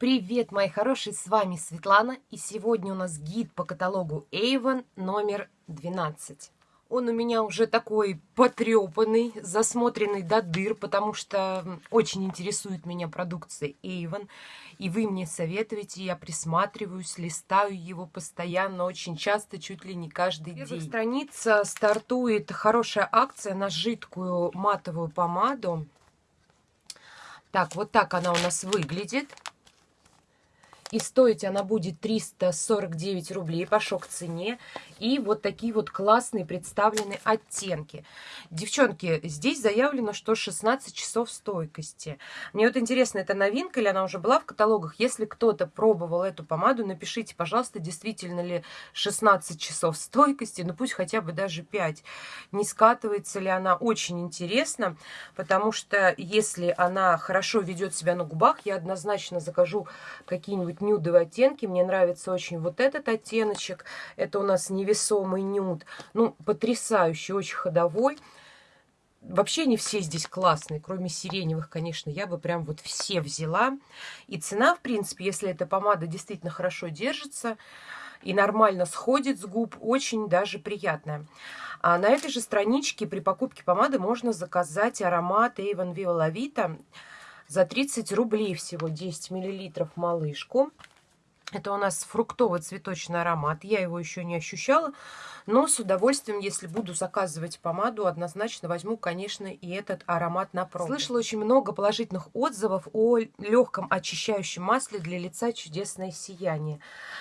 Привет, мои хорошие, с вами Светлана, и сегодня у нас гид по каталогу Avon номер 12. Он у меня уже такой потрепанный, засмотренный до дыр, потому что очень интересует меня продукция Avon. И вы мне советуете, я присматриваюсь, листаю его постоянно, очень часто, чуть ли не каждый день. Первая страница стартует хорошая акция на жидкую матовую помаду. Так, вот так она у нас выглядит. И стоить она будет 349 рублей по шок-цене. И вот такие вот классные представлены оттенки. Девчонки, здесь заявлено, что 16 часов стойкости. Мне вот интересно, это новинка или она уже была в каталогах? Если кто-то пробовал эту помаду, напишите, пожалуйста, действительно ли 16 часов стойкости. Ну пусть хотя бы даже 5. Не скатывается ли она? Очень интересно, потому что если она хорошо ведет себя на губах, я однозначно закажу какие-нибудь нюдовые оттенки. Мне нравится очень вот этот оттеночек. Это у нас невесомый нюд. Ну, потрясающий, очень ходовой. Вообще не все здесь классные, кроме сиреневых, конечно. Я бы прям вот все взяла. И цена, в принципе, если эта помада действительно хорошо держится и нормально сходит с губ, очень даже приятная. А на этой же страничке при покупке помады можно заказать аромат Avon Viola Vita за 30 рублей всего 10 миллилитров малышку. Это у нас фруктовый цветочный аромат. Я его еще не ощущала, но с удовольствием, если буду заказывать помаду, однозначно возьму, конечно, и этот аромат на пробу. Слышала очень много положительных отзывов о легком очищающем масле для лица «Чудесное сияние».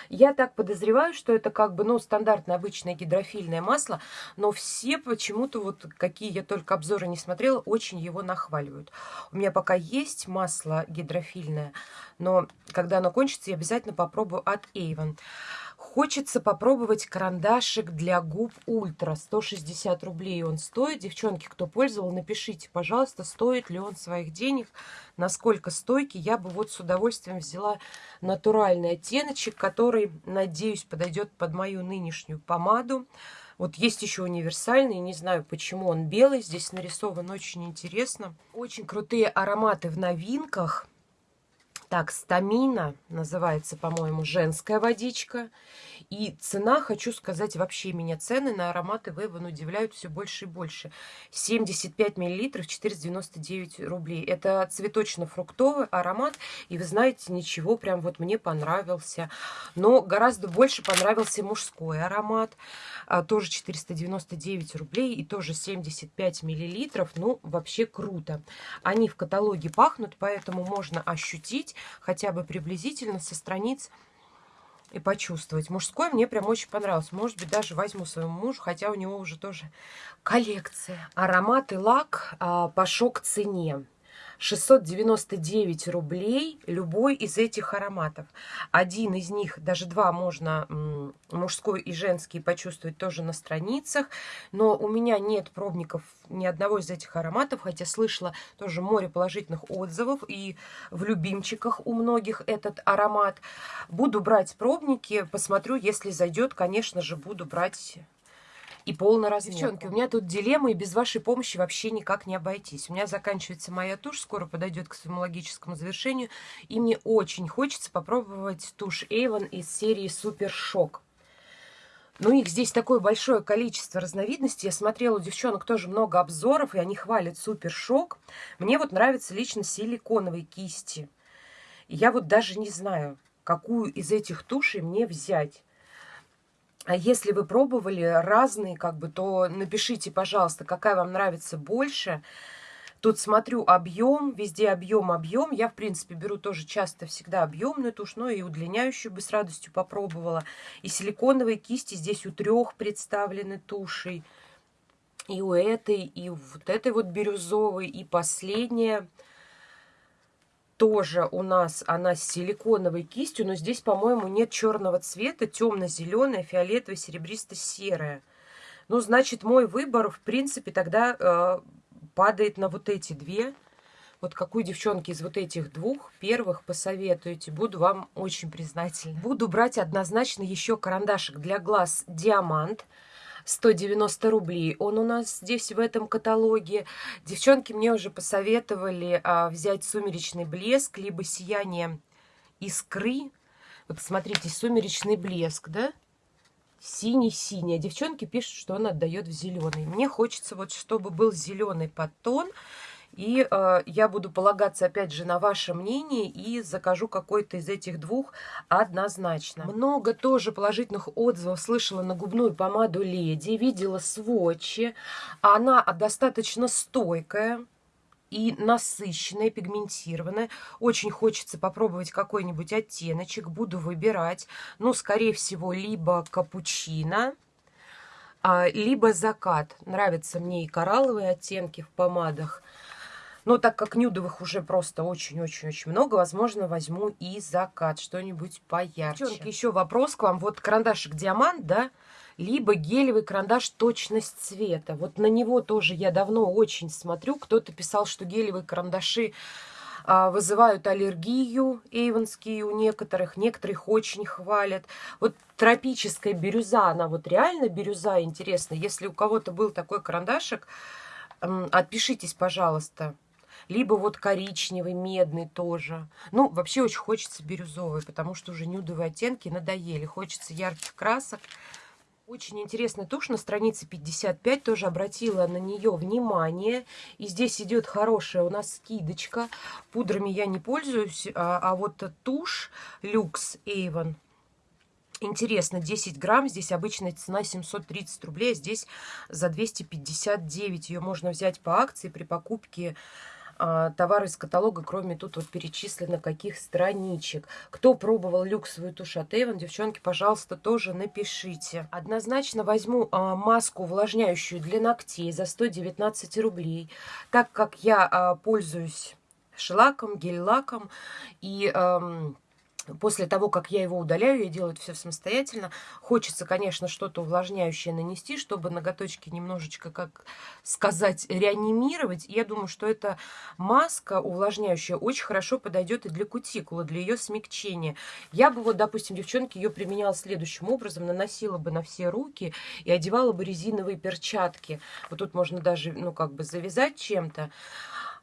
Я так подозреваю, что это как бы, ну, стандартное обычное гидрофильное масло, но все почему-то, вот какие я только обзоры не смотрела, очень его нахваливают. У меня пока есть масло гидрофильное, но когда оно кончится, я обязательно попробую от Avon. Хочется попробовать карандашик для губ Ультра. 160 рублей он стоит. Девчонки, кто пользовал, напишите, пожалуйста, стоит ли он своих денег, насколько стойкий. Я бы вот с удовольствием взяла натуральный оттеночек, который, надеюсь, подойдет под мою нынешнюю помаду. Вот есть еще универсальный, не знаю, почему он белый. Здесь нарисован очень интересно. Очень крутые ароматы в новинках. Так, стамина называется, по-моему, женская водичка. И цена, хочу сказать, вообще меня цены на ароматы Вейвен удивляют все больше и больше. 75 миллилитров, 499 рублей. Это цветочно-фруктовый аромат. И вы знаете, ничего, прям вот мне понравился. Но гораздо больше понравился мужской аромат. А, тоже 499 рублей и тоже 75 миллилитров. Ну, вообще круто. Они в каталоге пахнут, поэтому можно ощутить хотя бы приблизительно со страниц и почувствовать. Мужской мне прям очень понравился. Может быть, даже возьму своему мужу, хотя у него уже тоже коллекция. Аромат и лак а, по шок-цене. 699 рублей любой из этих ароматов. Один из них, даже два можно, мужской и женский, почувствовать тоже на страницах. Но у меня нет пробников ни одного из этих ароматов, хотя слышала тоже море положительных отзывов. И в любимчиках у многих этот аромат. Буду брать пробники, посмотрю, если зайдет, конечно же, буду брать и полный размер. Девчонки, у меня тут дилемма, и без вашей помощи вообще никак не обойтись. У меня заканчивается моя тушь, скоро подойдет к своему логическому завершению, и мне очень хочется попробовать тушь Avon из серии Супер Шок. Ну, их здесь такое большое количество разновидностей. Я смотрела у девчонок тоже много обзоров, и они хвалят Супер Шок. Мне вот нравятся лично силиконовые кисти. И я вот даже не знаю, какую из этих тушей мне взять. А если вы пробовали разные, как бы, то напишите, пожалуйста, какая вам нравится больше. Тут смотрю объем, везде объем, объем. Я, в принципе, беру тоже часто всегда объемную тушь, но и удлиняющую бы с радостью попробовала. И силиконовые кисти здесь у трех представлены тушей. И у этой, и вот этой вот бирюзовой, и последняя тоже у нас она с силиконовой кистью, но здесь, по-моему, нет черного цвета, темно-зеленая, фиолетовая, серебристо-серая. Ну, значит, мой выбор, в принципе, тогда э, падает на вот эти две. Вот какую, девчонки, из вот этих двух первых посоветуете, буду вам очень признательна. Буду брать однозначно еще карандашик для глаз «Диамант». 190 рублей. Он у нас здесь в этом каталоге. Девчонки мне уже посоветовали а, взять сумеречный блеск, либо сияние искры. Вы посмотрите, сумеречный блеск, да? Синий-синий. А девчонки пишут, что он отдает в зеленый. Мне хочется вот, чтобы был зеленый подтон. И э, я буду полагаться, опять же, на ваше мнение и закажу какой-то из этих двух однозначно. Много тоже положительных отзывов слышала на губную помаду Леди. Видела сводчи. Она достаточно стойкая и насыщенная, пигментированная. Очень хочется попробовать какой-нибудь оттеночек. Буду выбирать. Ну, скорее всего, либо капучино, а, либо закат. Нравятся мне и коралловые оттенки в помадах. Но так как нюдовых уже просто очень-очень-очень много, возможно, возьму и закат, что-нибудь поярче. Девчонки, еще вопрос к вам. Вот карандашик диамант, да, либо гелевый карандаш точность цвета. Вот на него тоже я давно очень смотрю. Кто-то писал, что гелевые карандаши а, вызывают аллергию эйвонские у некоторых, некоторых очень хвалят. Вот тропическая бирюза, она вот реально бирюза, интересно. Если у кого-то был такой карандашик, отпишитесь, пожалуйста либо вот коричневый, медный тоже. Ну, вообще очень хочется бирюзовый, потому что уже нюдовые оттенки надоели. Хочется ярких красок. Очень интересная тушь на странице 55, тоже обратила на нее внимание. И здесь идет хорошая у нас скидочка. Пудрами я не пользуюсь, а, а вот тушь Люкс Avon. Интересно, 10 грамм, здесь обычная цена 730 рублей, а здесь за 259. Ее можно взять по акции при покупке товары из каталога, кроме тут вот перечислено каких страничек. Кто пробовал люксовую тушь от Avon, девчонки, пожалуйста, тоже напишите. Однозначно возьму а, маску увлажняющую для ногтей за 119 рублей, так как я а, пользуюсь шлаком, гель-лаком и... А, После того, как я его удаляю, я делаю это все самостоятельно. Хочется, конечно, что-то увлажняющее нанести, чтобы ноготочки немножечко, как сказать, реанимировать. я думаю, что эта маска увлажняющая очень хорошо подойдет и для кутикулы, для ее смягчения. Я бы вот, допустим, девчонки, ее применяла следующим образом. Наносила бы на все руки и одевала бы резиновые перчатки. Вот тут можно даже, ну, как бы завязать чем-то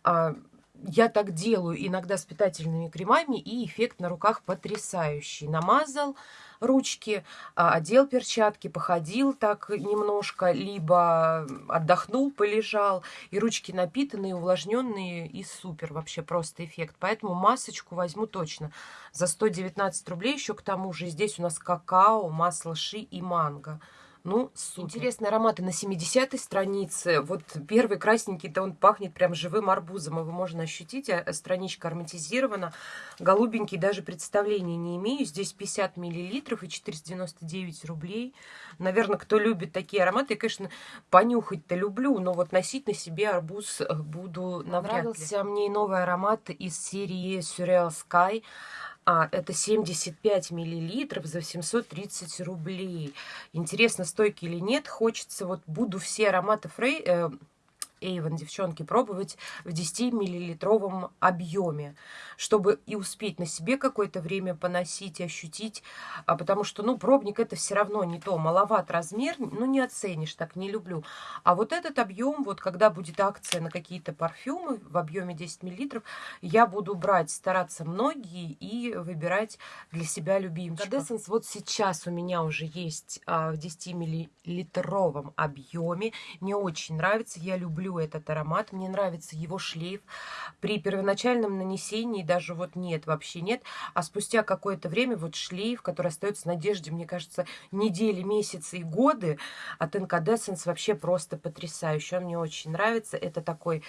а, я так делаю иногда с питательными кремами, и эффект на руках потрясающий. Намазал ручки, а, одел перчатки, походил так немножко, либо отдохнул, полежал, и ручки напитанные, увлажненные, и супер, вообще просто эффект. Поэтому масочку возьму точно за 119 рублей, еще к тому же здесь у нас какао, масло ши и манго. Ну, супер. Интересные ароматы на 70-й странице. Вот первый красненький-то он пахнет прям живым арбузом. Его можно ощутить. А страничка ароматизирована. Голубенький даже представления не имею. Здесь 50 миллилитров и 499 рублей. Наверное, кто любит такие ароматы, я, конечно, понюхать-то люблю, но вот носить на себе арбуз э, буду навряд ли. Нравился мне и новый аромат из серии Surreal Sky. А, это 75 миллилитров за 730 рублей. Интересно, стойки или нет. Хочется, вот буду все ароматы Фрей... Э, Эйвен, девчонки, пробовать в 10-миллилитровом объеме, чтобы и успеть на себе какое-то время поносить ощутить, а потому что, ну, пробник это все равно не то, маловат размер, ну, не оценишь, так не люблю. А вот этот объем, вот когда будет акция на какие-то парфюмы в объеме 10 миллилитров, я буду брать, стараться многие и выбирать для себя любимчиков. Cadessence вот сейчас у меня уже есть а, в 10-миллилитровом объеме, мне очень нравится, я люблю люблю этот аромат, мне нравится его шлейф. При первоначальном нанесении даже вот нет, вообще нет. А спустя какое-то время вот шлейф, который остается надежде, мне кажется, недели, месяцы и годы от Incandescence вообще просто потрясающий. Он мне очень нравится. Это такой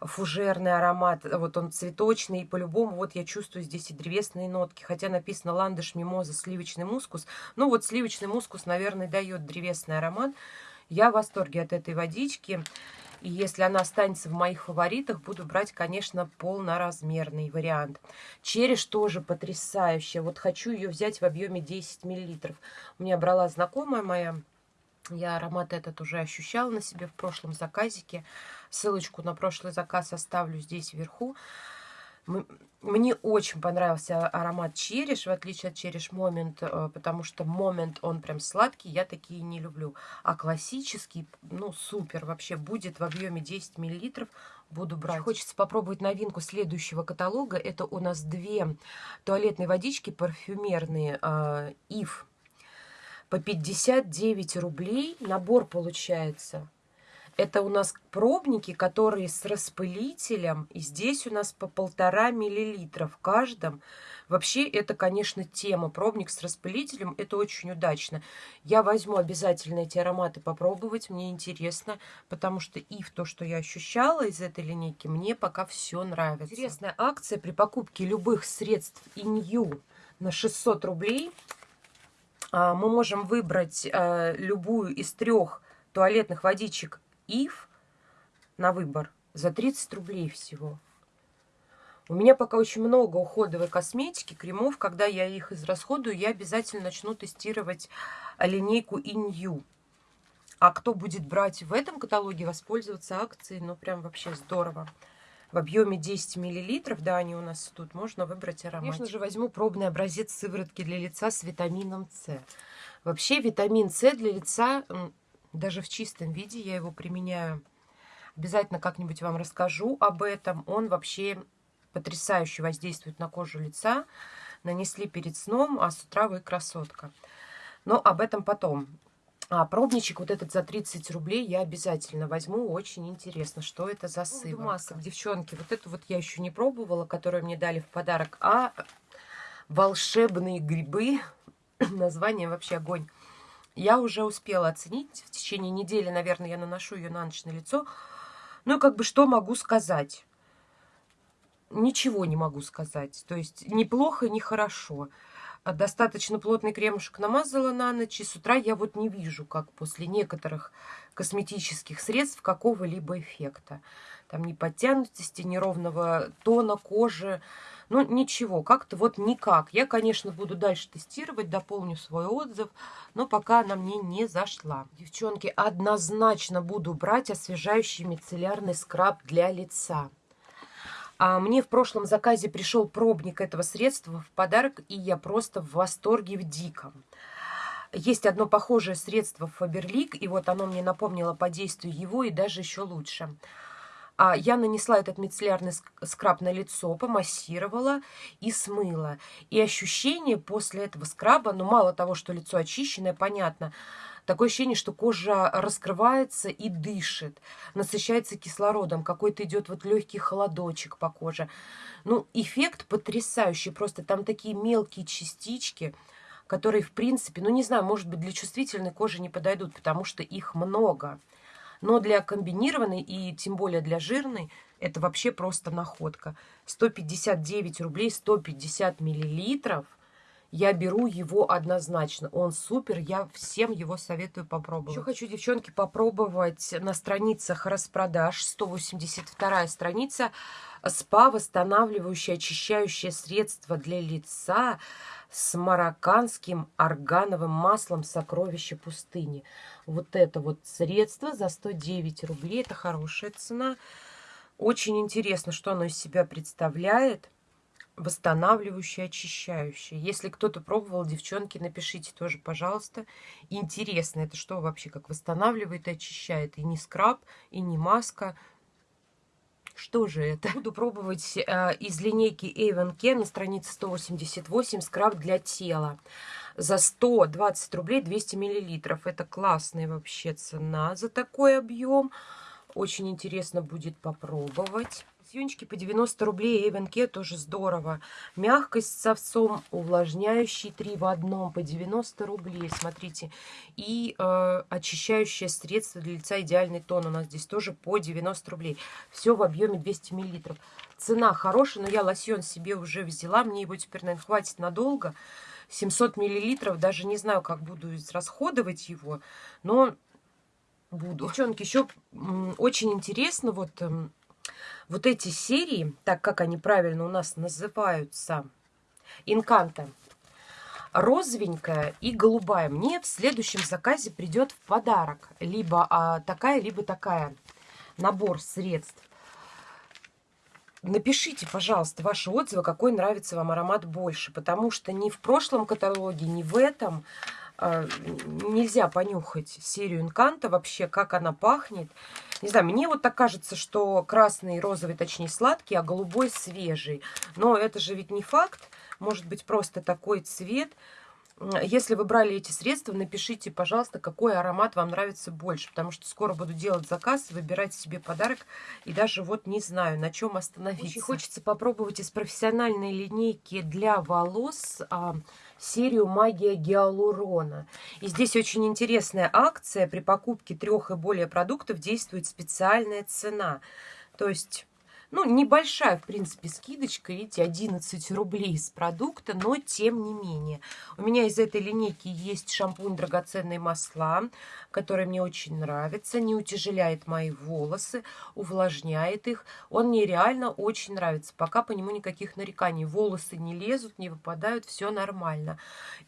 фужерный аромат, вот он цветочный, и по-любому вот я чувствую здесь и древесные нотки, хотя написано ландыш, мимоза, сливочный мускус, ну вот сливочный мускус, наверное, дает древесный аромат. Я в восторге от этой водички. И если она останется в моих фаворитах, буду брать, конечно, полноразмерный вариант. Череш тоже потрясающая. Вот хочу ее взять в объеме 10 мл. У меня брала знакомая моя. Я аромат этот уже ощущала на себе в прошлом заказике. Ссылочку на прошлый заказ оставлю здесь вверху. Мне очень понравился аромат череш, в отличие от череш момент, э, потому что момент, он прям сладкий, я такие не люблю. А классический, ну, супер, вообще будет в объеме 10 мл. буду брать. Хочется попробовать новинку следующего каталога. Это у нас две туалетные водички парфюмерные э, Ив по 59 рублей. Набор получается. Это у нас пробники, которые с распылителем. И здесь у нас по полтора миллилитра в каждом. Вообще, это, конечно, тема. Пробник с распылителем, это очень удачно. Я возьму обязательно эти ароматы попробовать, мне интересно, потому что и в то, что я ощущала из этой линейки, мне пока все нравится. Интересная акция при покупке любых средств Инью на 600 рублей. А, мы можем выбрать э, любую из трех туалетных водичек Ив на выбор за 30 рублей всего. У меня пока очень много уходовой косметики, кремов. Когда я их израсходую, я обязательно начну тестировать линейку Inyu. А кто будет брать в этом каталоге, воспользоваться акцией, ну прям вообще здорово. В объеме 10 мл, да, они у нас тут, можно выбрать аромат. Конечно же, возьму пробный образец сыворотки для лица с витамином С. Вообще, витамин С для лица, даже в чистом виде, я его применяю. Обязательно как-нибудь вам расскажу об этом. Он вообще потрясающе воздействует на кожу лица. Нанесли перед сном, а с утра вы красотка. Но об этом потом. А пробничек вот этот за 30 рублей я обязательно возьму. Очень интересно, что это за сыворотка. масок, девчонки. Вот эту вот я еще не пробовала, которую мне дали в подарок. А волшебные грибы. Название вообще огонь. Я уже успела оценить. В течение недели, наверное, я наношу ее на ночь на лицо. Ну как бы что могу сказать? ничего не могу сказать. То есть неплохо, не хорошо. А достаточно плотный кремушек намазала на ночь, и с утра я вот не вижу, как после некоторых косметических средств какого-либо эффекта. Там ни подтянутости, ни ровного тона кожи. Ну, ничего, как-то вот никак. Я, конечно, буду дальше тестировать, дополню свой отзыв, но пока она мне не зашла. Девчонки, однозначно буду брать освежающий мицеллярный скраб для лица. А мне в прошлом заказе пришел пробник этого средства в подарок, и я просто в восторге в диком. Есть одно похожее средство Фаберлик, и вот оно мне напомнило по действию его, и даже еще лучше. А я нанесла этот мицеллярный скраб на лицо, помассировала и смыла. И ощущение после этого скраба, ну мало того, что лицо очищенное, понятно, Такое ощущение, что кожа раскрывается и дышит, насыщается кислородом, какой-то идет вот легкий холодочек по коже. Ну, эффект потрясающий, просто там такие мелкие частички, которые, в принципе, ну, не знаю, может быть, для чувствительной кожи не подойдут, потому что их много. Но для комбинированной и тем более для жирной это вообще просто находка. 159 рублей, 150 миллилитров – я беру его однозначно. Он супер, я всем его советую попробовать. Еще хочу, девчонки, попробовать на страницах распродаж. 182 страница. СПА, восстанавливающее, очищающее средство для лица с марокканским органовым маслом сокровища пустыни. Вот это вот средство за 109 рублей. Это хорошая цена. Очень интересно, что оно из себя представляет восстанавливающее, очищающее. Если кто-то пробовал, девчонки, напишите тоже, пожалуйста. Интересно, это что вообще, как восстанавливает и очищает? И не скраб, и не маска. Что же это? Буду пробовать э, из линейки Avon Care на странице 188 скраб для тела. За 120 рублей 200 миллилитров. Это классная вообще цена за такой объем. Очень интересно будет попробовать. Лосьончики по 90 рублей Эвенке тоже здорово. Мягкость с овцом, увлажняющий 3 в одном по 90 рублей. Смотрите. И э, очищающее средство для лица идеальный тон у нас здесь тоже по 90 рублей. Все в объеме 200 миллилитров. Цена хорошая, но я лосьон себе уже взяла. Мне его теперь, наверное, хватит надолго. 700 миллилитров. Даже не знаю, как буду расходовать его. Но буду. Девчонки, еще очень интересно вот эм, вот эти серии, так как они правильно у нас называются, инканта, розовенькая и голубая, мне в следующем заказе придет в подарок. Либо а, такая, либо такая. Набор средств. Напишите, пожалуйста, ваши отзывы, какой нравится вам аромат больше. Потому что ни в прошлом каталоге, ни в этом нельзя понюхать серию Инканта вообще, как она пахнет. Не знаю, мне вот так кажется, что красный, розовый, точнее, сладкий, а голубой свежий. Но это же ведь не факт. Может быть, просто такой цвет. Если вы брали эти средства, напишите, пожалуйста, какой аромат вам нравится больше, потому что скоро буду делать заказ, выбирать себе подарок, и даже вот не знаю, на чем остановиться. Очень хочется попробовать из профессиональной линейки для волос а, серию «Магия гиалурона». И здесь очень интересная акция. При покупке трех и более продуктов действует специальная цена. То есть ну, небольшая, в принципе, скидочка, видите, 11 рублей с продукта, но тем не менее. У меня из этой линейки есть шампунь «Драгоценные масла», который мне очень нравится, не утяжеляет мои волосы, увлажняет их. Он мне реально очень нравится, пока по нему никаких нареканий. Волосы не лезут, не выпадают, все нормально.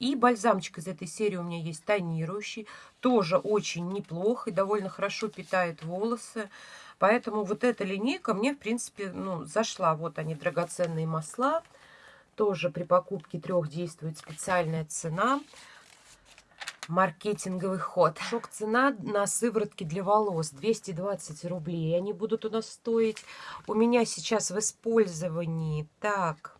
И бальзамчик из этой серии у меня есть тонирующий, тоже очень неплохо и довольно хорошо питает волосы. Поэтому вот эта линейка мне, в принципе, ну, зашла. Вот они, драгоценные масла. Тоже при покупке трех действует специальная цена. Маркетинговый ход. Шок цена на сыворотки для волос 220 рублей. Они будут у нас стоить. У меня сейчас в использовании. Так,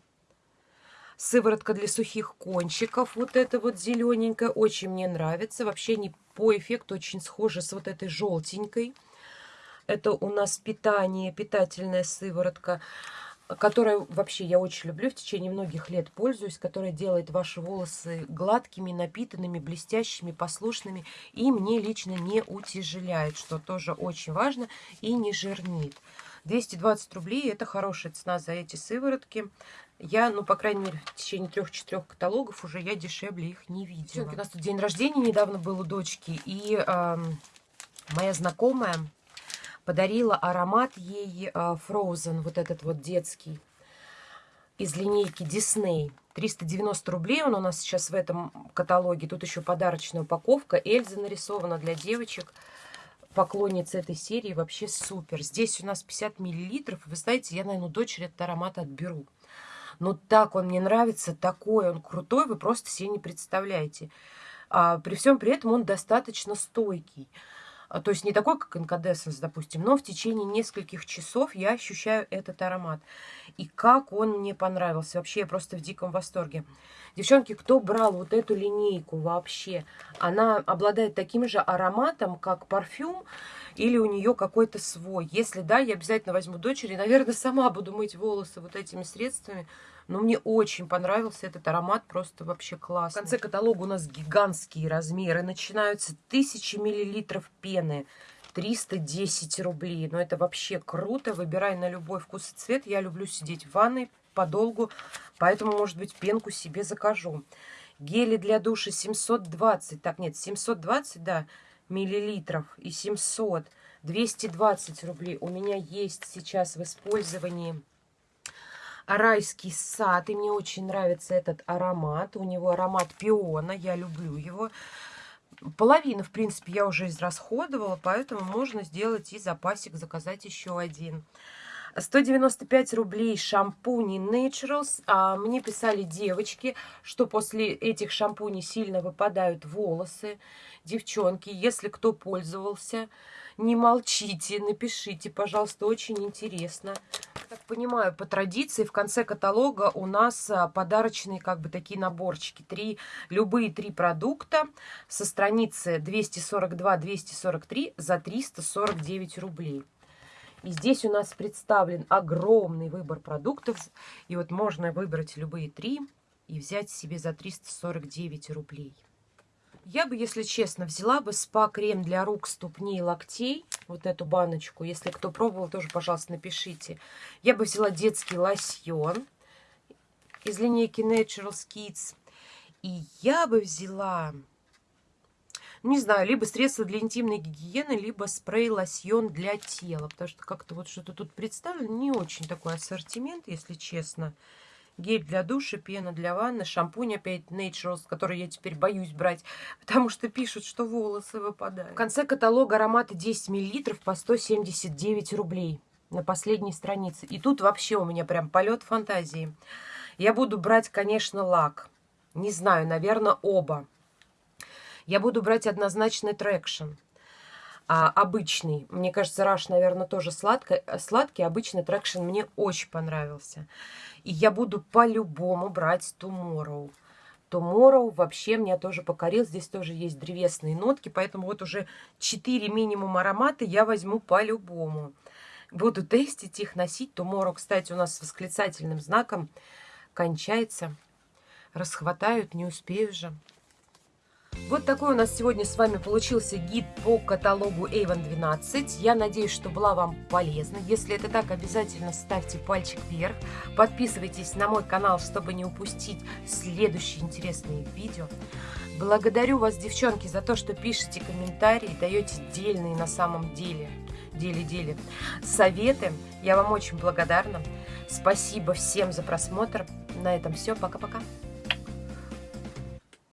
сыворотка для сухих кончиков. Вот эта вот зелененькая. Очень мне нравится. Вообще не по эффекту очень схожа с вот этой желтенькой. Это у нас питание, питательная сыворотка, которая вообще я очень люблю, в течение многих лет пользуюсь, которая делает ваши волосы гладкими, напитанными, блестящими, послушными и мне лично не утяжеляет, что тоже очень важно и не жирнит. 220 рублей – это хорошая цена за эти сыворотки. Я, ну, по крайней мере, в течение трех-четырех каталогов уже я дешевле их не видела. У нас тут день рождения недавно был у дочки, и э, моя знакомая подарила аромат ей а, Frozen, вот этот вот детский, из линейки Disney. 390 рублей он у нас сейчас в этом каталоге. Тут еще подарочная упаковка. Эльза нарисована для девочек. Поклонниц этой серии вообще супер. Здесь у нас 50 миллилитров. Вы знаете, я, наверное, дочери этот аромат отберу. Но так он мне нравится, такой он крутой, вы просто себе не представляете. А, при всем при этом он достаточно стойкий. А, то есть не такой, как инкадессенс, допустим, но в течение нескольких часов я ощущаю этот аромат. И как он мне понравился. Вообще я просто в диком восторге. Девчонки, кто брал вот эту линейку вообще? Она обладает таким же ароматом, как парфюм, или у нее какой-то свой. Если да, я обязательно возьму дочери. Наверное, сама буду мыть волосы вот этими средствами. Но мне очень понравился этот аромат, просто вообще классно. В конце каталога у нас гигантские размеры. Начинаются тысячи миллилитров пены. 310 рублей. Но это вообще круто. Выбирай на любой вкус и цвет. Я люблю сидеть в ванной подолгу, поэтому, может быть, пенку себе закажу. Гели для душа 720, так, нет, 720, да, миллилитров и 700, 220 рублей. У меня есть сейчас в использовании райский сад. И мне очень нравится этот аромат. У него аромат пиона. Я люблю его. Половину, в принципе, я уже израсходовала, поэтому можно сделать и запасик, заказать еще один. 195 рублей шампуни Naturals. А, мне писали девочки, что после этих шампуней сильно выпадают волосы. Девчонки, если кто пользовался, не молчите, напишите, пожалуйста, очень интересно так понимаю, по традиции в конце каталога у нас а, подарочные как бы такие наборчики. Три, любые три продукта со страницы 242-243 за 349 рублей. И здесь у нас представлен огромный выбор продуктов. И вот можно выбрать любые три и взять себе за 349 рублей. Я бы, если честно, взяла бы спа-крем для рук, ступней, локтей. Вот эту баночку. Если кто пробовал, тоже, пожалуйста, напишите. Я бы взяла детский лосьон из линейки Naturals Kids. И я бы взяла, не знаю, либо средство для интимной гигиены, либо спрей-лосьон для тела. Потому что как-то вот что-то тут представлено. Не очень такой ассортимент, если честно гель для душа, пена для ванны, шампунь опять Naturals, который я теперь боюсь брать, потому что пишут, что волосы выпадают. В конце каталога ароматы 10 мл по 179 рублей на последней странице. И тут вообще у меня прям полет фантазии. Я буду брать, конечно, лак. Не знаю, наверное, оба. Я буду брать однозначно Attraction. А, обычный. Мне кажется, Rush, наверное, тоже сладкий. Сладкий, обычный Attraction мне очень понравился. И я буду по-любому брать Tomorrow. Tomorrow вообще меня тоже покорил. Здесь тоже есть древесные нотки, поэтому вот уже 4 минимум аромата я возьму по-любому. Буду тестить их, носить. Tomorrow, кстати, у нас с восклицательным знаком кончается. Расхватают, не успею же. Вот такой у нас сегодня с вами получился гид по каталогу Avon 12. Я надеюсь, что была вам полезна. Если это так, обязательно ставьте пальчик вверх. Подписывайтесь на мой канал, чтобы не упустить следующие интересные видео. Благодарю вас, девчонки, за то, что пишете комментарии, даете дельные на самом деле, деле-деле советы. Я вам очень благодарна. Спасибо всем за просмотр. На этом все. Пока-пока.